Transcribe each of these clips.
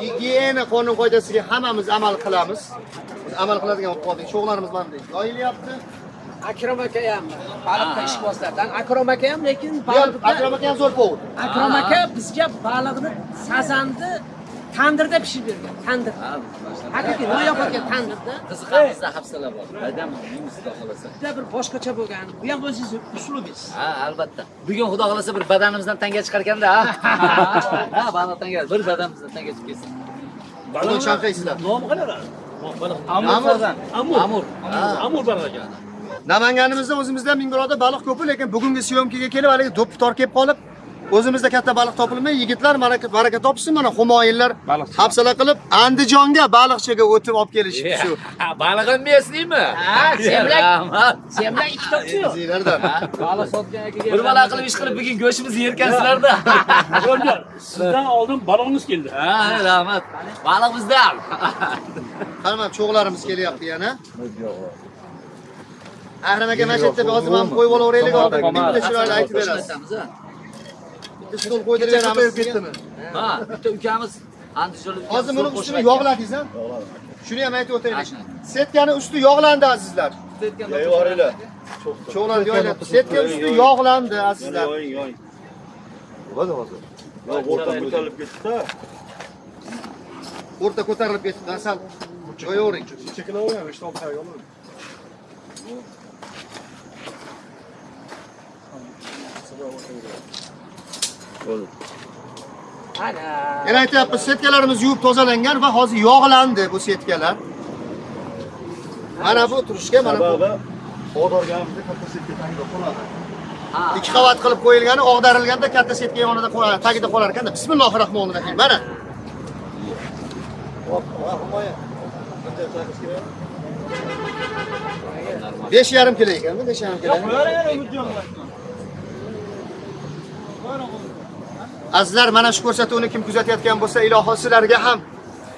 gigiyena qonun qoidasiga hammamiz amal qilamiz. Biz amal qiladigan bo'lib qoldik. Sho'xlarimiz mana bunday yoyilyapti. Akrom aka ham. Baliqda ishbozlardan akrom aka ham lekin akrom aka ham zo'r povud akrom aka bizga baliqni sazanni tandirda pishirib bergan tandir. Haqiqiy noyob ekan tandirda. Qiziqamizda hafsala bor. Dadam xudo xohlasa juda bir boshqacha bo'lgan. Bu ham o'zingizni uslubingiz ha albatta. Bugun xudo xohlasa bir badanimizdan tanga chiqarkanda ha. Ha baliq tanga bir badanimizdan tanga chiqib ketsin. Bugun chanqaysizlar nomi qanaqa amur amur. Amur. Amur. Baliq ekan namanganimizda o'zimizda ming birodar baliq ko'pi lekin bugungi syomkaga kelib haligi do'ppi tor kelib qolib o'zimizda katta baliq topilmay yigitlar baraka baraka topsin mana humoyinlar hafsala qilib andijonga baliqchiga o'tib olib kelishibdi shu. Balig'im besniymi ha semlak bilan ikki topchi yo'q. Sizlardan. baliq sotgan akaga bir balo qilib ish qilib bugun go'shtimizni yerkansizlarda sizdan oldin balog'imiz keldi. Ha rahmat. Baliq bizda qani mana cho'g'larimiz kelyapti yana. Ahram aka mana shu yerda hozir mana qo'yib olaveraylik oldin bitta chiroyli aytib berasiz stol qo'ydirib beramiz ketdimi ha bitta ukamiz andijonlik hozir buni ustini yog'ladingiz a shuni ham aytib o'taylik. Setkani usti yog'landi azizlar. Cho'g'lar yoyilyapti setka usti yog'landi azizlar. O'rta ko'tarilib ketdi sal. Qo'yavering ana. Yana aytyapmiz setkalarimiz yuvib tozalangan va hozir yog'landi bu setkalar. Mana bu turishga mana bu ikki qavat qilib qo'yilgani og'darilganda katta setka yonida qo'yiladi tagida qolar ekanda bismillohi rohmonir rohim mana. Besh yarim kilo ekanmi besh yarim kilo azizlar mana shu ko'rsatuvni kim kuzatayotgan bo'lsa iloho sizlarga ham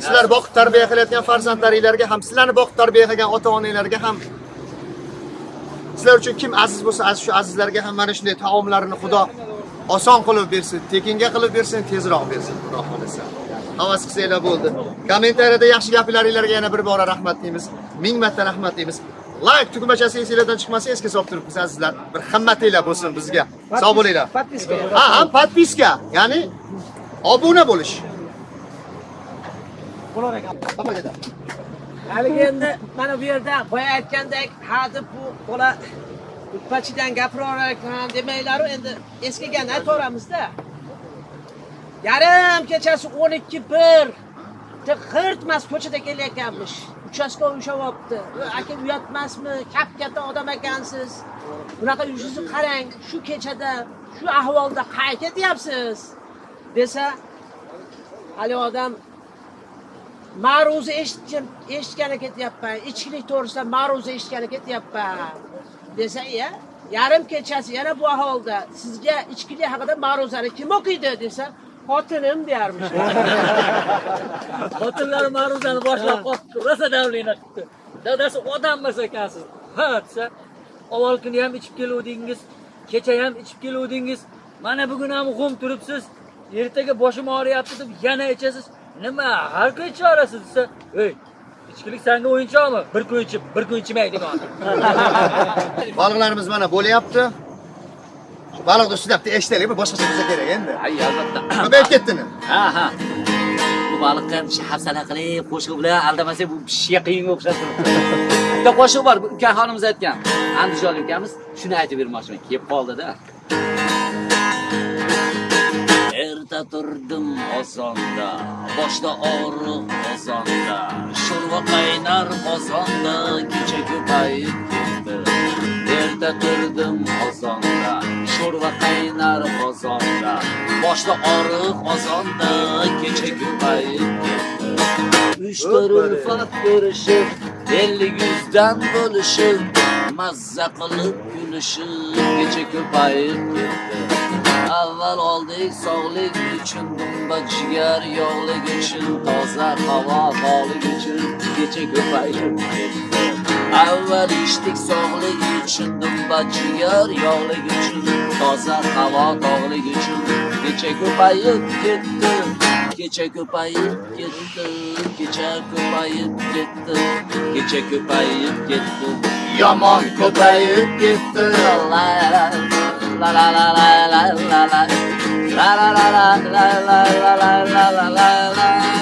sizlar boqib tarbiya qilayotgan farzandlaringlarga ham sizlarni boqib tarbiya qilgan ota onanglarga ham. Sizlar uchun kim aziz bo'lsa aziz shu azizlarga ham mana shunday taomlarni xudo oson qilib bersin tekinga qilib bersin tezroq bersin. Xudo xohlasa. Havas qilsanglar bo'ldi. Kommentariyada yaxshi gaplaringlarga yana bir bora rahmat deymiz. Ming marta rahmat deymiz. Layk tugmachasi esinglardan chiqmasa esga solib turibmiz azizlar bir himmatinglar bo'lsin bizga. Sog' bo'linglar. подписка ha ham подписка ya'ni obuna bo'lish. Haligi endi mana bu yerda boya aytgandek ha deb bu bola utpachidan gapirar ekan demanglaru endi eskigan aytaveramizda. Yarim kechasi o'n ikki bir g'irt ko'chada kelayotganmish uchastkov ushlayapti aka uyatmasmi? Kap katta odam ekansiz. Bunaqa yuzingizni qarang shu kechada shu ahvolda qayerga ketyapsiz? Desa haligi odam ma'ruza eshitgan eshitgani ketyapman. Ichkilik to'g'risida ma'ruza eshitgani ketyapman. Desa iya yarim kechasi yana bu ahvolda sizga ichkilik haqida ma'ruzani kim o'qiydi? desa xotinim deyarmish. Xotinlar ma'ruzani boshlab qolibdi. Rosa davlina qilibdi. Dadasi odam emas ekansiz. Ha desa avval kuni ham ichib keluvdingiz kecha ham ichib keluvdingiz. Mana bugun ham g'um turibsiz. Ertaga boshim og'riyapti deb yana ichasiz. Nima har kun ichaverasiz desa ey ichkilik sanga o'yinchoqmi? Bir kun ichib bir kun ichmaydigan baliqlarimiz mana bo'lyapti Ustida bitta eshitaylik bir boshqacha bo'lsa kerak endi. Hay albatta. Ko'payib ketdimi ha ha. Bu baliqqa hafsala qilib qo'shiq bilan aldamasak bu pishishga qiyinga o'xshab turibdi bitta qo'shiq bor bu ukaxonimiz aytgan. Andijonlik ukamiz shuni aytib bermoqchiman kelib qoldida erta turdim osonda boshda og'riq osonda sho'rva qaynar qozonda kecha ko'payib ketdi erta turdim osonda sho'rva qaynar qozonda boshda oriq ozonda kecha ko'payib ketdi. Uch bir ulfat ko'rishib ellik yuzdan bo'lishib mazza qilib kulishib kecha ko'payib ketdi. Avval oldik sog'lik uchun dumba jigar yog'lik uchun toza havo bog'lik uchun kecha ko'payib ketdi. Avval ichdik sog'lik uchun dumba jigar yog'lik uchun toza havo tog'lik uchun kecha ko'payib ketdi kecha ko'payib ketdi kecha ko'payib ketdi kecha ko'payib ketdi Yomon ko'payib ketdi. la la la la la la la la la la la la la la la la la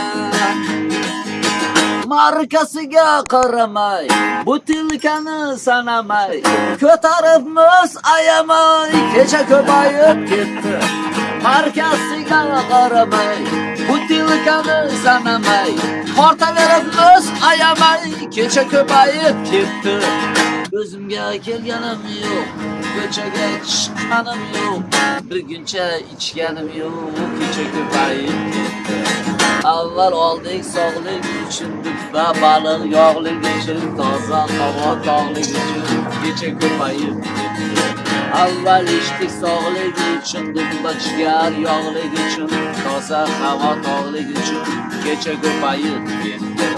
arkasiga qaramay butilkani sanamay. Ko'taribmiz ayamay kecha ko'payib ketdi. Arkasiga qaramay butilkani sanamay. Tortaveribmiz ayamay kecha ko'payib ketdi. O'zimga kelganim yo'q ko'chaga chiqqanim yo'q. Bir guncha ichganim yo'q kecha ko'payib ketdi. Avval oldik sog'lik uchun va baliq yog'lik uchun toza havo tog'lik uchun kecha ko'payib ketdi. Avval ichdik sog'lik uchun dumba jigar yog'lik uchun toza havo tog'lik uchun kecha ko'payib ketdi.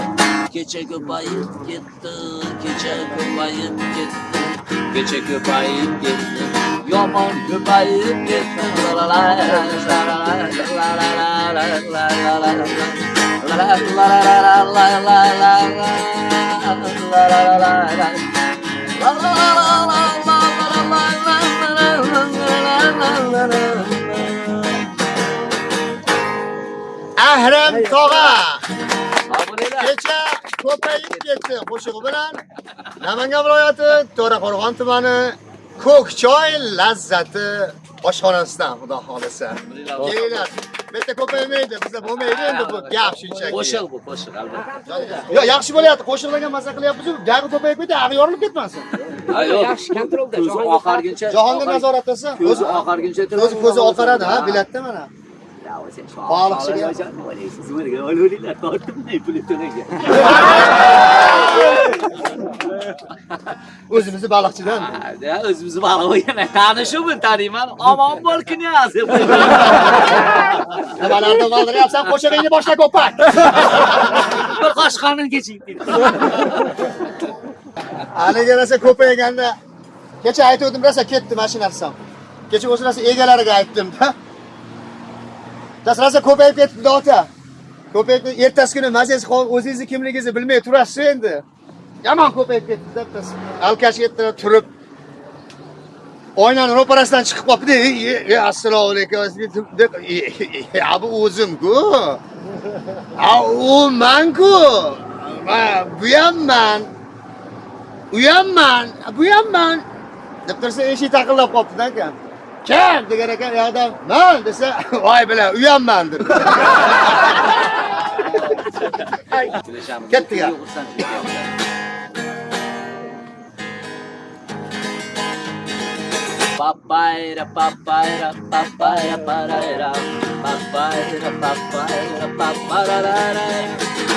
Kecha ko'payib ketdi kecha ko'payib ketdi kecha ko'payib ketdi. Yaman göbeğim gitsin Əhrəm Tova Keçə Ko'payib ketdi qo'shig'i bilan Namangan viloyati To'raqo'rg'on tumani Ko'kchoy lazzati oshxonasidan xudo xolisa. Kelinglar. Bitta ko'paymaydi, bizda bo'lmaydi endi bu gap shunchaki. qo'shiq bu qo'shiq albatta Yo, yaxshi bo'lyapti. Qo'shig'larga maza qilyapmiz-ku, gapni ko'payib ketdi, ag'i yorilib ketmasin. yaxshi kontrolda ko'zi oxarguncha Jahongir nazoratdasi ko'zi o'zi ko'zi oqaradi, ha, bilatda mana. Sog'lik sog'lik o'liglar tortinmay o'zimizni baliqchidan o'zimizni baliq bo'lgan taniyman omon bo'l knyaz nimalarni valdiryapsan qo'shig'ingni boshla ko'pak bir qoshiq qonin keching haligi rosa ko'payganda kecha aytuvdim rosa ketdi mashina narsam kecha o'sha narsa egalariga aytdimda Tas ko'payib ketdi ota. Ko'payib ertasi kuni mazangiz o'zingizni kimligingizni bilmay turasiz endi. Yomon ko'payib ketdi deb biz alkash ertalab turib oynani ro'parasidan chiqib qolibdi. Assalomu alaykum" deb bu o'zimku u manku bu ham man. U ham man, bu ham man. Deb tursa eshik taqillab qolibdida aka Kim? Digere kim? Ya adam ben dese vay bile uyan bendir. Kettik ya. Papayra, papayra, papayra, parayra. Papayra, papayra, papayra, parayra.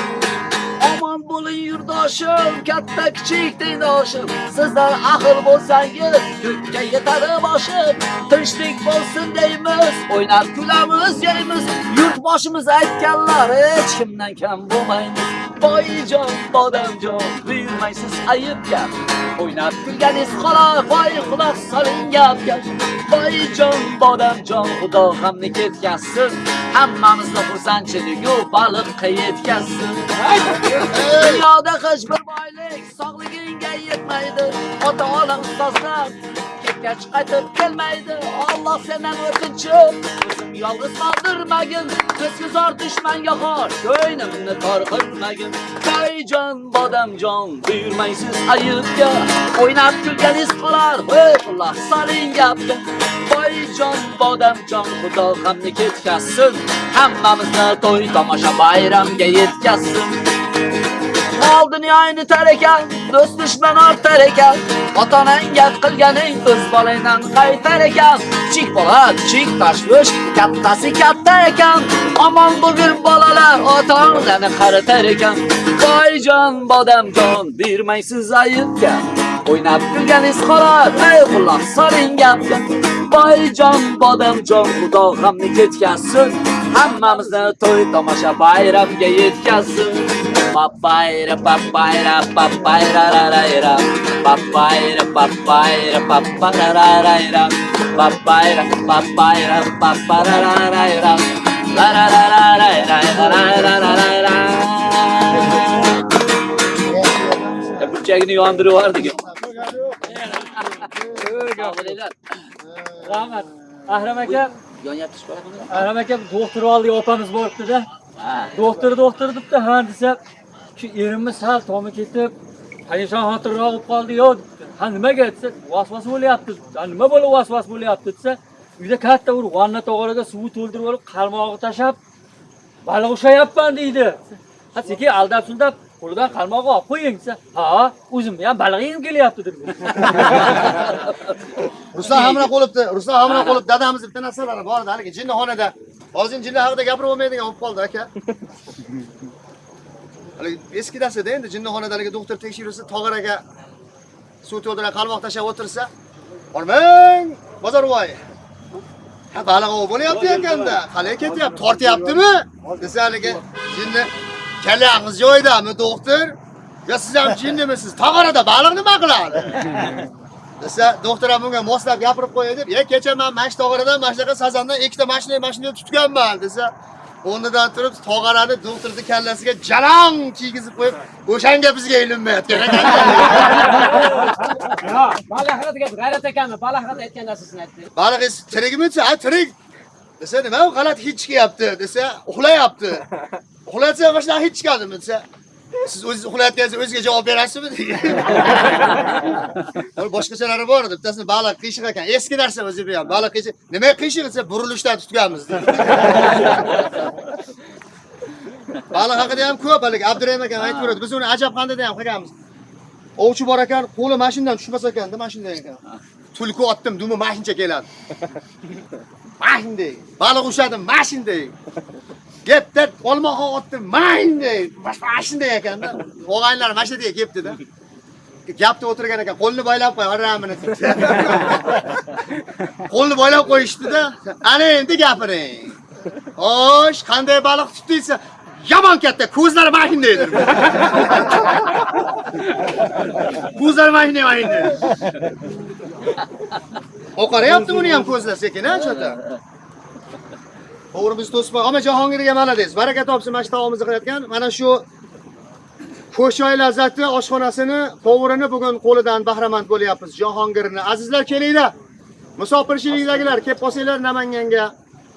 Omon bo'ling yurdoshim, katta kichik tengdoshim. Sizlar ahil bo'lsangiz, ko'kka yetadi boshim. Tinchlik bo'lsin deymiz, o'ynab kulamiz, yeymiz. Yurtboshimiz aytganlar, hech kimdan kam bo'lmaymiz. Boyjon, bodamjon, buyurmaysiz ayib gap. O'ynab kulganingiz xolos, voy quloq soling jon Boyjon, bodamjon, xudo hamni ketgansiz Hammamizni xursandchiligu baliqqa yetkazsin. Dunyoda hech bir boylik sog'ligingga yetmaydi. ota ona ustozlar ketgach qaytib kelmaydi. Alloh sendan o'tinchim, o'zim yolg'iz qoldirmagin. Ko'zguzor dushmanga xor, ko'nglimni tor qilmagin. Boyjon, bodamjon, buyurmaysiz ayibga. O'ynab kulganingiz qolar, ey quloq soling gapga. Boyjon, bodamjon, xudo hamni ketkazsin. Hammamizni to'y tomosha bayramga yetkazsin. Mol dunyoyni tar ekan, do'st dushman ortar ekan. Ota-onang gap qilganing o'z bolangdan qaytar ekan. Kichik bola, kichik tashvish, kattasi katta ekan. Omon bo'lgin bolalar, ota-onani qaritar ekan. Boyjon, bodamjon, bermaysiz ayibga. O'ynab kulganingiz qolar, ey quloq soling gapga. Boyjon, bodamjon, xudo g'amni ketkazsin. Hammamizni to'y tomosha bayramga yetkazsin. Papayra papayra papayra rarayra Papayra papayra papayra rarayra Papayra papayra papayra rarayra Apple Jack New Andrew vardı ki. Rahmet. Ahram aka. Ahram aka doktoru aldı otanız bortdu da. Doktoru doktoru dipti ha desa shu erimni sal tomi ketib, parishon xotirroq bo'lib qoldi yo. Ha nimaga desa, vasvas bo'lyapti. Ha nima bo'lib vasvas bo'lyapti desa, uyda katta bir vanna tog'origa suv to'ldirib olib, qarmog'i tashab, baliq ushlayapman deydi. Ha sekin aldab sundab qo'lidan qarmog'i olib qo'ying desa, ha, o'zimni ham baliq yegim kelyapti dedi. Ruslan hamroh bo'libdi. Ruslan hamroh bo'lib dadamiz bitta narsalari bor edi haligi jinnixonada. Hozir jinni haqida gapirib bo'lmaydigan bo'lib qoldi aka. Haligi eski darsda endi jinnixonada haligi doktor tekshiruvsi tog'araga suv to'ldirib qalmoq tashlab o'tirsa, "Bormang, bozorvoy." Ha baliq ov bo'lyapti ekanda. Qalay ketyapti? Tortyaptimi? Desa haligi jinni "Kallangiz joyidami, doktor?" yo siz ham jinnimisiz? Tog'arada baliq nima qiladi?" desa doktor ham bunga moslab gapirib qo'yay deb e kecha men mana shu tog'aradan mana shunaqa sazandan ikkita mashina mashina tutganman" desa o'rnidan turib tog'arani doktorning kallasiga jalang kiygizib qo'yib o'shanga bizga ilinmayotgan ekan. Baliq haqida g'ayrat ekanmi? Baliq haqida aytgan narsasini aytdi. Baliq tirikmi desa, "Ha, tirik." Desa, "Nima u g'alati hid chiqyapti?" desa, "Uxlayapti." Mana shunaqa hid chiqadimi desa, siz o'zingiz uxlayotganingizda o'ziga javob berasizmi boshqachalari bor edi. Bittasini baliq qiyshiq ekan. Eski narsa o'zi bu ham. Baliq qiyshiq. Nima qiyshiq desa, burilishdan tutganmiz dedi. Baliq haqida ham ko'p haligi Abdurahim akam aytib beradi. Biz uni ajab qandida ham qilganmiz. Ovchi bor ekan, qo'li mashinadan tushmas ekanda, mashinadan ekan. Tulki otdim, dumi mashincha keladi. Mashinday. Baliq ushladim, mashinday. kelibdi olmaxon otni mayndi mana shunday ekanda og'aynilar mana shu yerga kelibdida gapni o'tirgan ekan qo'lni boylab qo'y oramini qo'lni boylab qo'yishdida ana endi gapiring. Xo'sh qanday baliq tutdingsa yomon katta ko'zlari mana shunday dedi. Ko'zlari mana shunday mana shunday oqarayapti buni ham ko'zlar sekin a cho'ta? To'g'ri biz to'sma, Jahongirga mana deysiz. Baraka topsin, mana shu taomimizni qilayotgan. Mana shu Ko'shoy lazzati oshxonasini tovurini bugun qo'lidan bahramand bo'lyapmiz. Jahongirni. Azizlar kelinglar. Musofirchilikdagilar kelib qolsanglar Namanganga,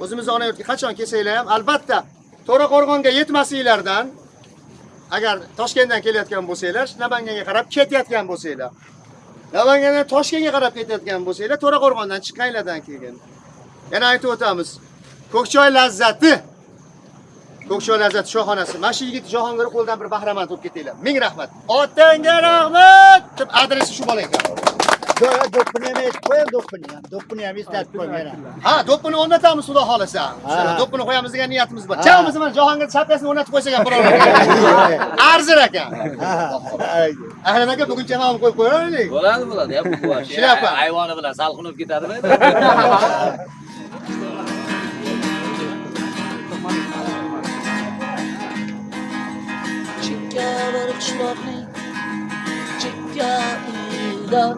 o'zimizni ona yurtga qachon kelsanglar ham albatta To'raqo'rg'onga yetmasinglardan agar Toshkentdan kelayotgan bo'lsanglar, Namanganga qarab ketayotgan bo'lsanglar. Namangandan Toshkentga qarab ketayotgan bo'lsanglar, To'raqo'rg'ondan chiqqanlardan keyin. Yana aytib o'tamiz. Ko'kchoy lazzati Ko'kchoy lazzati shoxonasi. Mana shu yigit Jahongir qo'ldan bir bahramand bo'lib ketinglar. Ming rahmat. Otangga rahmat deb adresi shu bola ekan. do'ppini ham aytib qo'ying do'ppini ham do'ppini ham eslatib yana Ha, do'ppini o'rnatamiz xudo xolasa. Do'ppini qo'yamiz degan niyatimiz bor. Chamamiz mana Jahongir chapkasini o'rnatib qo'ysak ham biror. Arzir ekan. Ahlan aka bugun chamamni qo'yib qo'yaylik. Bo'ladi, bo'ladi. Shlyapa. Hayvoni bilan salqinib ketadimi? Chiara Chlorny, Chiara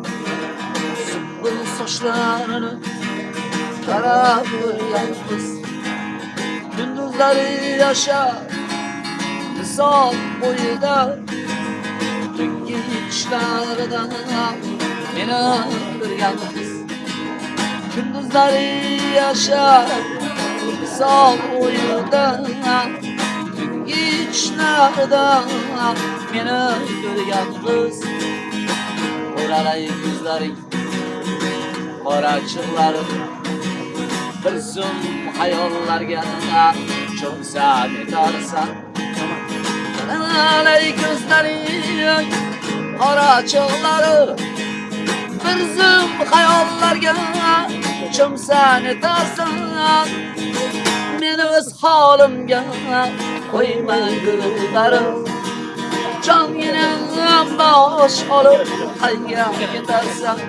Sıvı saçlarını. Kara yalnız. Gündüzleri yaşa. Kısa boyu da Tüm gidişlerden İnanır yalnız. Gündüzleri yaşa. Kısa boyu da tashnadan meni ko'rgan qiz o'ralay ko'zlaring qorachiqlarim bir zum hayollarga cho'msa netarsan o'ralay ko'zlaring qorachiqlarim bir zum hayollarga cho'msa netarsan men o'z holimga qo'ymay gulbarim jonginam bosh olib qayga ketarsan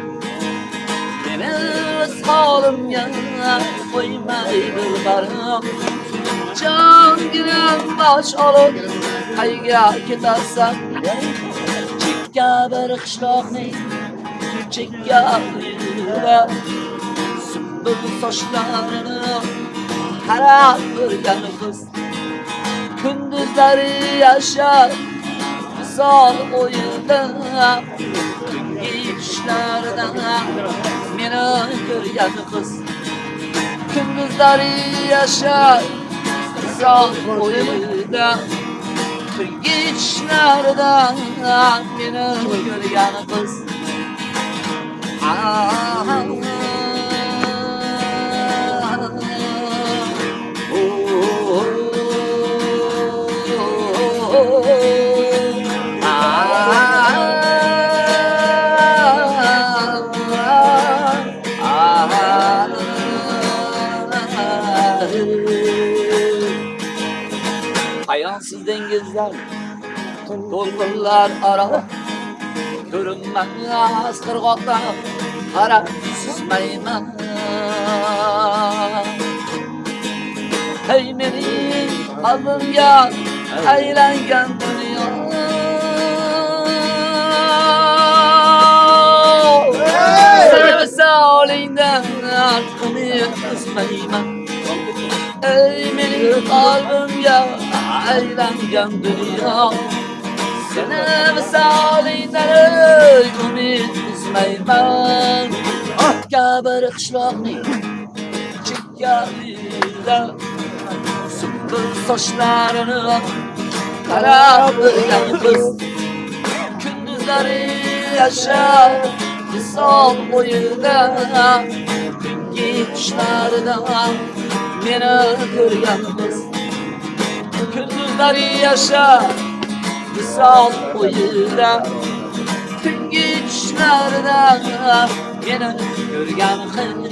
meni o'z holimga qo'ymay gulbarim jonginam bosh olib qayga ketarsan chekka bir qishloqning chekka uyida sumbul sochlarini qarab ko'rgan qiz gözleri yaşar Güzel oyunda. İşlerden Beni görüyor kız. Gündüzleri yaşar Güzel oyunda. Geçlerden beni görüyor kız. Ah, ah, ah. толқынлар аралап көрінмәңіз қырғақта қарап сүзмеймін ей менің қалбымға әйләнген дүние Sağlığından aklını üzmeyim Ey benim kalbimde eğlengen dünya سنه و سالی نرگ امید بزمی من آتگه بر قشلاقنی چگلیده سپر biz Gündüzleri yaşar insan boyunda Gitişlerden beni görgen biz Gündüzleri yaşar Sağ ol bu yılda. Tüm güçlerde Beni ah, görgen kız